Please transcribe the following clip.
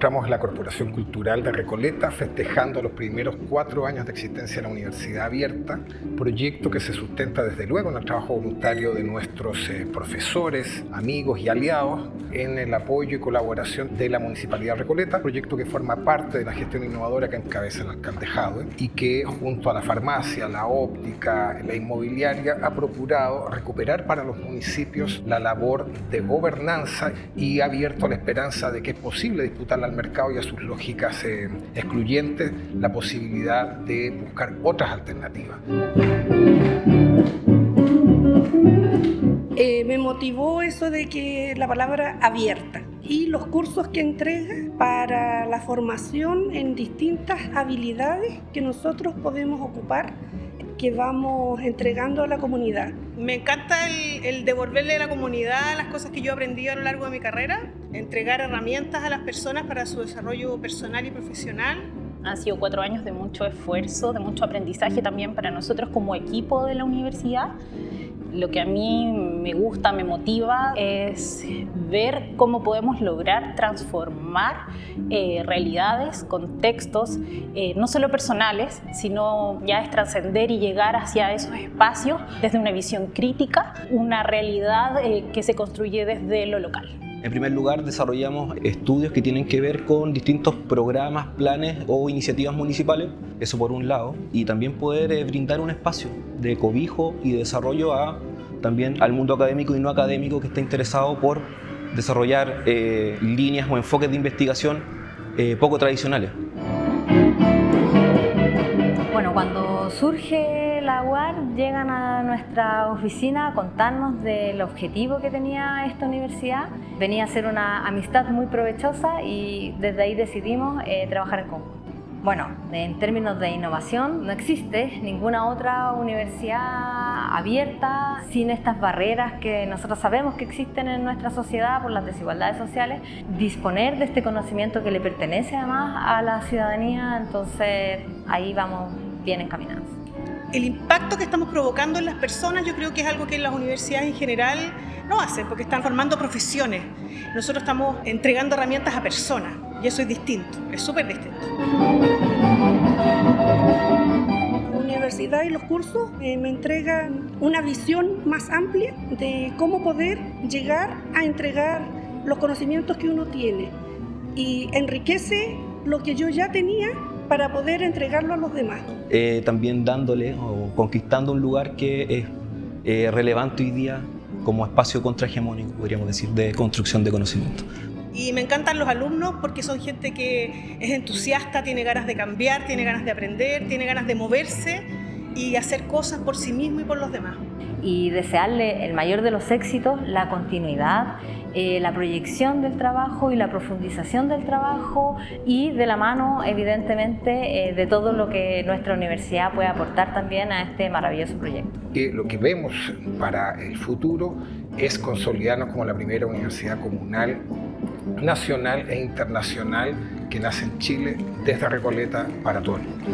encontramos en la Corporación Cultural de Recoleta festejando los primeros cuatro años de existencia de la Universidad Abierta, proyecto que se sustenta desde luego en el trabajo voluntario de nuestros eh, profesores, amigos y aliados en el apoyo y colaboración de la Municipalidad de Recoleta, proyecto que forma parte de la gestión innovadora que encabeza el alcalde Jadwe y que junto a la farmacia, la óptica, la inmobiliaria ha procurado recuperar para los municipios la labor de gobernanza y ha abierto la esperanza de que es posible disputarle al mercado y a sus lógicas eh, excluyentes la posibilidad de buscar otras alternativas. Eh, me motivó eso de que la palabra abierta y los cursos que entrega para la formación en distintas habilidades que nosotros podemos ocupar que vamos entregando a la comunidad. Me encanta el, devolverle a la comunidad las cosas que yo aprendí a lo largo de mi carrera, entregar herramientas a las personas para su desarrollo personal y profesional. Han sido cuatro años de mucho esfuerzo, de mucho aprendizaje también para nosotros como equipo de la universidad lo que a mí me gusta, me motiva, es ver cómo podemos lograr transformar eh, realidades, contextos, eh, no solo personales, sino ya es trascender y llegar hacia esos espacios desde una visión crítica, una realidad eh, que se construye desde lo local. En primer lugar, desarrollamos estudios que tienen que ver con distintos programas, planes o iniciativas municipales, eso por un lado, y también poder eh, brindar un espacio de cobijo y de desarrollo a, también al mundo académico y no académico que está interesado por desarrollar eh, líneas o enfoques de investigación eh, poco tradicionales. Cuando surge la UAR, llegan a nuestra oficina a contarnos del objetivo que tenía esta universidad. Venía a ser una amistad muy provechosa y desde ahí decidimos eh, trabajar en conjunto. Bueno, en términos de innovación, no existe ninguna otra universidad abierta sin estas barreras que nosotros sabemos que existen en nuestra sociedad por las desigualdades sociales. Disponer de este conocimiento que le pertenece además a la ciudadanía, entonces ahí vamos bien encaminados. El impacto que estamos provocando en las personas yo creo que es algo que las universidades en general no hacen porque están formando profesiones. Nosotros estamos entregando herramientas a personas y eso es distinto, es súper distinto. La universidad y los cursos eh, me entregan una visión más amplia de cómo poder llegar a entregar los conocimientos que uno tiene y enriquece lo que yo ya tenía para poder entregarlo a los demás. Eh, también dándole o conquistando un lugar que es eh, relevante hoy día como espacio contrahegemónico, podríamos decir, de construcción de conocimiento. Y me encantan los alumnos porque son gente que es entusiasta, tiene ganas de cambiar, tiene ganas de aprender, tiene ganas de moverse y hacer cosas por sí mismo y por los demás. Y desearle el mayor de los éxitos, la continuidad, eh, la proyección del trabajo y la profundización del trabajo y de la mano, evidentemente, eh, de todo lo que nuestra universidad puede aportar también a este maravilloso proyecto. Lo que vemos para el futuro es consolidarnos como la primera universidad comunal nacional e internacional que nace en Chile desde Recoleta para todo el mundo.